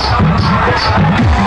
Let's go.